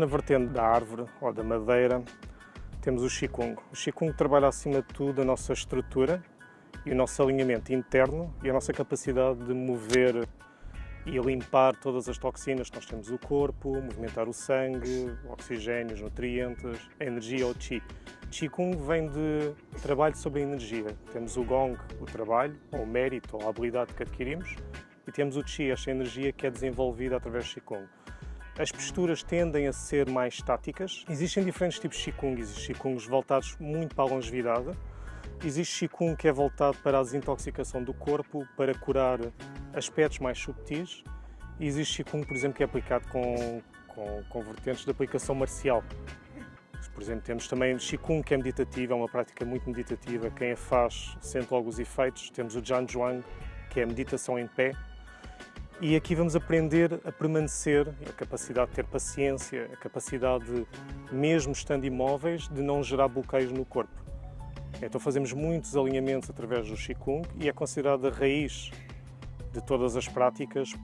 Na vertente da árvore ou da madeira, temos o Qigong. O Qigong trabalha acima de tudo a nossa estrutura e o nosso alinhamento interno e a nossa capacidade de mover e limpar todas as toxinas que nós temos no corpo, movimentar o sangue, o oxigênio, os nutrientes, a energia ou Qi. Qigong vem de trabalho sobre a energia. Temos o Gong, o trabalho, ou o mérito, ou a habilidade que adquirimos, e temos o Qi, esta energia que é desenvolvida através do Qigong. As posturas tendem a ser mais estáticas. Existem diferentes tipos de Qigong. Existem Qigongs voltados muito para a longevidade. Existe Qigong que é voltado para a desintoxicação do corpo, para curar aspectos mais subtis. E existe Qigong, por exemplo, que é aplicado com, com, com vertentes de aplicação marcial. Por exemplo, temos também Qigong, que é meditativo, é uma prática muito meditativa. Quem a faz sente logo os efeitos. Temos o Zhuang, que é meditação em pé, e aqui vamos aprender a permanecer, a capacidade de ter paciência, a capacidade, de, mesmo estando imóveis, de não gerar bloqueios no corpo. Então fazemos muitos alinhamentos através do Qigong e é considerado a raiz de todas as práticas